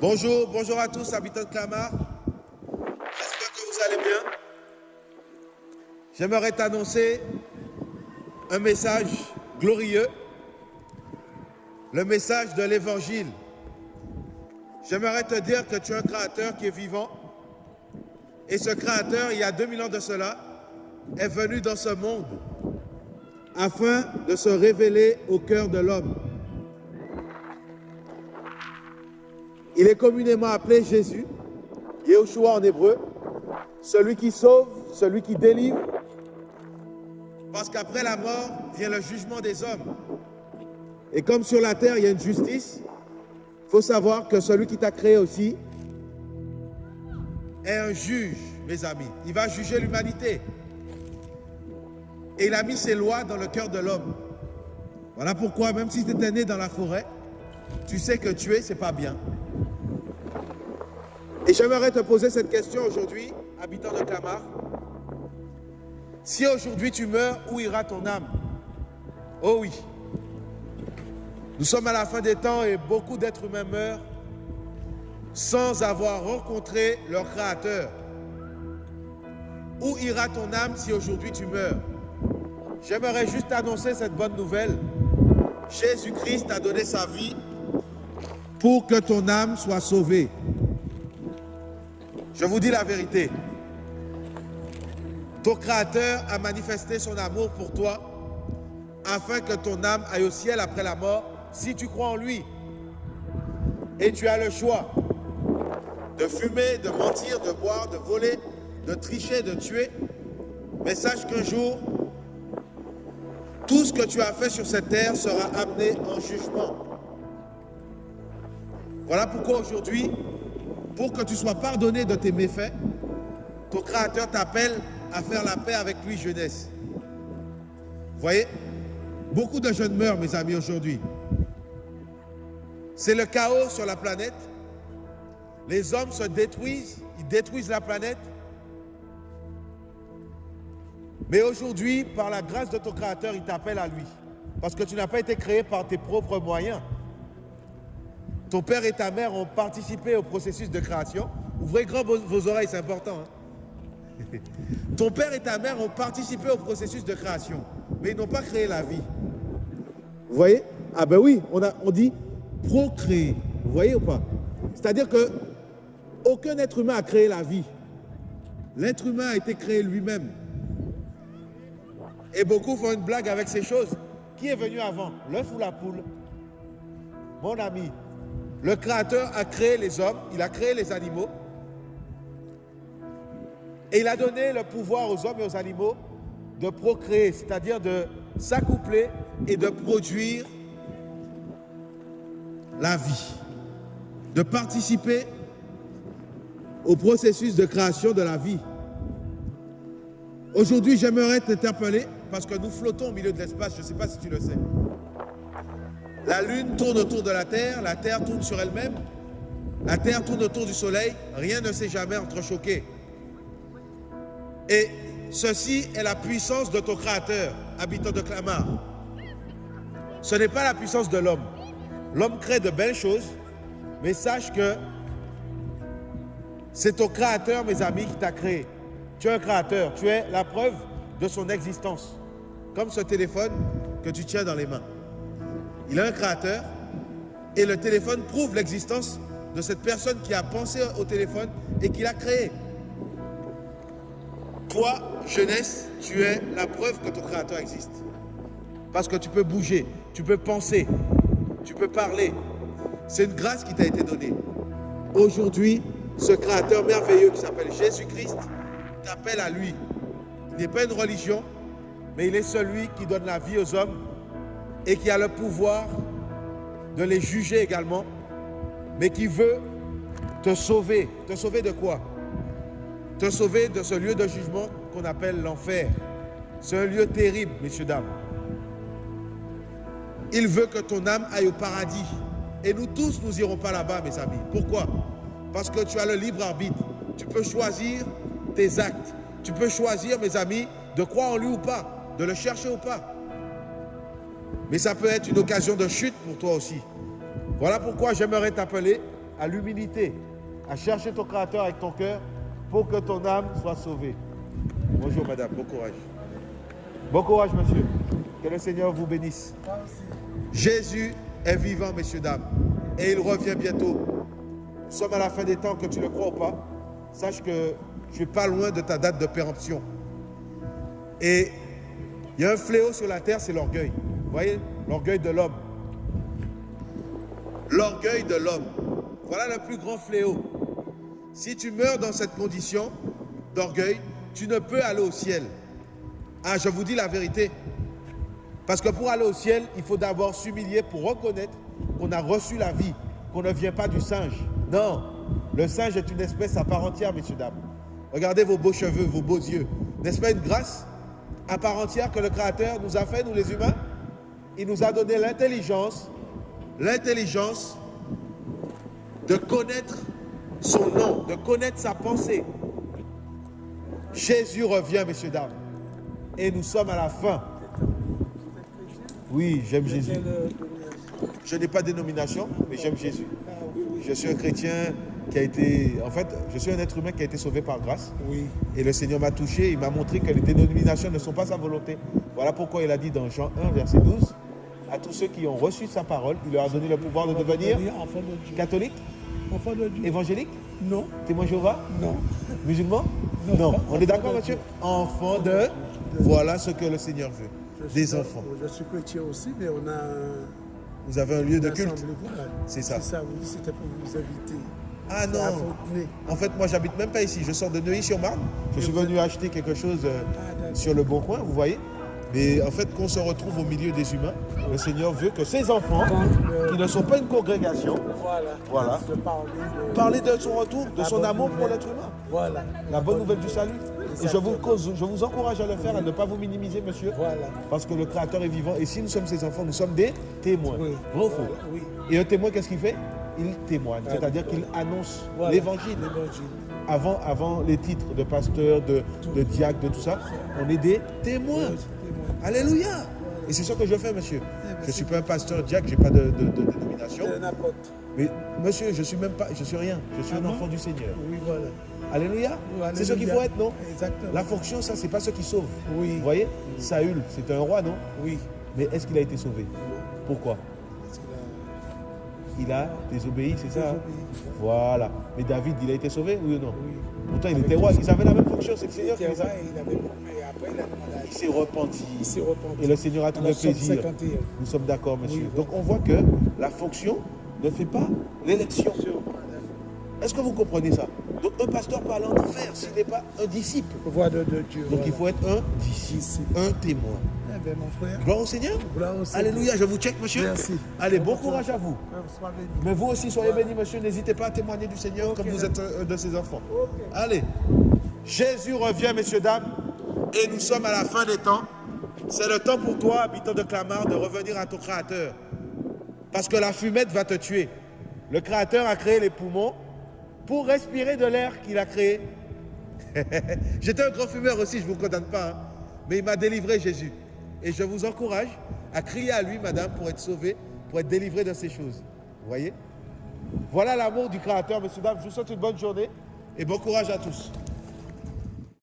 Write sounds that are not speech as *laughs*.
Bonjour, bonjour à tous, habitants de Clamart. J'espère que vous allez bien. J'aimerais t'annoncer un message glorieux, le message de l'Évangile. J'aimerais te dire que tu es un créateur qui est vivant. Et ce créateur, il y a 2000 ans de cela, est venu dans ce monde afin de se révéler au cœur de l'homme. Il est communément appelé Jésus, Yeshua en hébreu, celui qui sauve, celui qui délivre, parce qu'après la mort vient le jugement des hommes. Et comme sur la terre, il y a une justice, il faut savoir que celui qui t'a créé aussi est un juge, mes amis. Il va juger l'humanité. Et il a mis ses lois dans le cœur de l'homme. Voilà pourquoi, même si tu étais né dans la forêt, tu sais que tuer, c'est pas bien. Et j'aimerais te poser cette question aujourd'hui, habitant de Clamart. Si aujourd'hui tu meurs, où ira ton âme? Oh oui. Nous sommes à la fin des temps et beaucoup d'êtres humains meurent sans avoir rencontré leur Créateur. Où ira ton âme si aujourd'hui tu meurs? J'aimerais juste annoncer cette bonne nouvelle. Jésus-Christ a donné sa vie pour que ton âme soit sauvée. Je vous dis la vérité. Ton Créateur a manifesté son amour pour toi afin que ton âme aille au ciel après la mort si tu crois en lui. Et tu as le choix de fumer, de mentir, de boire, de voler, de tricher, de tuer. Mais sache qu'un jour, tout ce que tu as fait sur cette terre sera amené en jugement. Voilà pourquoi aujourd'hui, pour que tu sois pardonné de tes méfaits, ton Créateur t'appelle à faire la paix avec lui, jeunesse. Vous voyez? Beaucoup de jeunes meurent, mes amis, aujourd'hui. C'est le chaos sur la planète. Les hommes se détruisent, ils détruisent la planète. Mais aujourd'hui, par la grâce de ton Créateur, il t'appelle à lui. Parce que tu n'as pas été créé par tes propres moyens. Ton père et ta mère ont participé au processus de création. Ouvrez grand vos oreilles, c'est important. Hein. *laughs* Ton père et ta mère ont participé au processus de création, mais ils n'ont pas créé la vie. Vous voyez? Ah ben oui, on, dit procréer. Vous voyez ou pas? C'est-à-dire que aucun être humain a créé la vie. L'être humain a été créé lui-même. Et beaucoup font une blague avec ces choses. Qui est venu avant? L'œuf ou la poule? Mon ami, le Créateur a créé les hommes, il a créé les animaux. Et il a donné le pouvoir aux hommes et aux animaux de procréer, c'est-à-dire de s'accoupler et de produire la vie, de participer au processus de création de la vie. Aujourd'hui, j'aimerais t'interpeller parce que nous flottons au milieu de l'espace, je ne sais pas si tu le sais. La Lune tourne autour de la Terre, la Terre tourne sur elle-même, la Terre tourne autour du Soleil, rien ne s'est jamais entrechoqué. Et ceci est la puissance de ton Créateur, habitant de Clamart. Ce n'est pas la puissance de l'homme. L'homme crée de belles choses, mais sache que c'est ton Créateur, mes amis, qui t'a créé. Tu es un Créateur, tu es la preuve de son existence comme ce téléphone que tu tiens dans les mains. Il a un créateur et le téléphone prouve l'existence de cette personne qui a pensé au téléphone et qui l'a créé. Toi, jeunesse, tu es la preuve que ton créateur existe. Parce que tu peux bouger, tu peux penser, tu peux parler. C'est une grâce qui t'a été donnée. Aujourd'hui, ce créateur merveilleux qui s'appelle Jésus-Christ t'appelle à lui. Il n'est pas une religion, mais il est celui qui donne la vie aux hommes et qui a le pouvoir de les juger également, mais qui veut te sauver. Te sauver de quoi? Te sauver de ce lieu de jugement qu'on appelle l'enfer. C'est un lieu terrible, messieurs, dames. Il veut que ton âme aille au paradis. Et nous tous, nous irons pas là-bas, mes amis. Pourquoi? Parce que tu as le libre arbitre. Tu peux choisir tes actes. Tu peux choisir, mes amis, de croire en lui ou pas de le chercher ou pas. Mais ça peut être une occasion de chute pour toi aussi. Voilà pourquoi j'aimerais t'appeler à l'humilité, à chercher ton Créateur avec ton cœur pour que ton âme soit sauvée. Bonjour madame, bon courage. Bon courage monsieur. Que le Seigneur vous bénisse. Jésus est vivant, messieurs, dames, et il revient bientôt. Nous sommes à la fin des temps, que tu le crois ou pas. Sache que je suis pas loin de ta date de péremption. Et il y a un fléau sur la terre, c'est l'orgueil. Vous voyez L'orgueil de l'homme. L'orgueil de l'homme. Voilà le plus grand fléau. Si tu meurs dans cette condition d'orgueil, tu ne peux aller au ciel. Ah, je vous dis la vérité. Parce que pour aller au ciel, il faut d'abord s'humilier pour reconnaître qu'on a reçu la vie, qu'on ne vient pas du singe. Non, le singe est une espèce à part entière, messieurs, dames. Regardez vos beaux cheveux, vos beaux yeux. N'est-ce pas une grâce à part entière que le Créateur nous a fait, nous les humains? Il nous a donné l'intelligence, l'intelligence de connaître son nom, de connaître sa pensée. Jésus revient, messieurs, dames. Et nous sommes à la fin. Oui, j'aime Jésus. Je n'ai pas de dénomination, mais j'aime Jésus. Je suis un chrétien qui a été... En fait, je suis un être humain qui a été sauvé par grâce. Oui. Et le Seigneur m'a touché, il m'a montré que les dénominations ne sont pas sa volonté. Voilà pourquoi il a dit dans Jean 1, verset 12, à tous ceux qui ont reçu sa parole, il leur a donné le pouvoir de devenir enfant de Dieu. catholique, Enfant de Dieu. évangélique, Non, témoin Jéhovah, non. musulman? Non. On est d'accord, Dieu. Enfant de... Voilà ce que le Seigneur veut. Je Des enfants. Je suis chrétien aussi, mais on a Vous avez un lieu de culte. C'est ça. C'est ça, oui, c'était pour vous inviter. Ah non. En fait, moi, j'habite même pas ici. Je sors de Neuilly-sur-Marne. Je suis venu acheter quelque chose euh, Ah, sur le bon coin, vous voyez. Mais en fait, qu'on se retrouve au milieu des humains, le Seigneur veut que ses enfants, Quand, qui ne sont pas une congrégation, Voilà. Parler de... parler de son retour, de son amour pour l'être humain. Voilà. La bonne nouvelle du salut. Et je vous, cause- je vous encourage à le faire, à ne pas vous minimiser, monsieur. Voilà. Parce que le Créateur est vivant. Et si nous sommes ses enfants, nous sommes des témoins. Oui. Vrai ou faux Voilà, Oui. Et un témoin, qu'est-ce qu'il fait? Il témoigne. C'est-à-dire qu'il annonce l'évangile. L'évangile. avant, avant les titres de pasteur, de, de diacre, de tout ça, on est des témoins. Alléluia. Et c'est ce que je fais, monsieur. ben, Je ne suis pas un pasteur diacre, je n'ai pas de, dénomination. C'est un apôtre. Mais monsieur, je suis même pas, je suis rien. Je suis Ah un enfant du Seigneur. Oui, voilà. Alléluia? C'est ce qu'il faut être, non? Exactement. La fonction, ça, c'est pas ce qui sauve. Oui. Vous voyez? Saül, c'était un roi, non? Oui. Mais est-ce qu'il a été sauvé? Pourquoi? Il a désobéi, c'est ça hein Désobéi. Voilà. Mais David, il a été sauvé, oui ou non Oui. Pourtant, il était roi. Ils avaient la même fonction. C'est le Seigneur qui les a. il avait après, il a demandé à Il s'est repenti. Il s'est repenti. Et le Seigneur a trouvé plaisir. 51. Nous sommes d'accord, monsieur. Oui. Donc on voit que la fonction ne fait pas l'élection. Est-ce que vous comprenez ça? Donc un pasteur peut aller en enfer s'il n'est pas un disciple. Voix de, de Dieu. Donc voilà. il faut être un disciple, un témoin. Bien, mon frère. Gloire au Seigneur. Gloire au Seigneur. Alléluia, je vous check, monsieur. Merci. Allez, bon courage à vous. Mais vous aussi, soyez bénis, monsieur. N'hésitez pas à témoigner du Seigneur comme vous êtes un de ses enfants. Allez. Jésus revient, messieurs, dames. Et nous sommes à la fin des temps. C'est le temps pour toi, habitant de Clamart, de revenir à ton Créateur. Parce que la fumette va te tuer. Le Créateur a créé les poumons pour respirer de l'air qu'il a créé. *laughs* J'étais un grand fumeur aussi, je ne vous condamne pas. hein. Mais il m'a délivré, Jésus. Et je vous encourage à crier à lui, madame, pour être sauvé, pour être délivré de ces choses. Vous voyez? Voilà l'amour du Créateur, messieurs, dames. Je vous souhaite une bonne journée et bon courage à tous.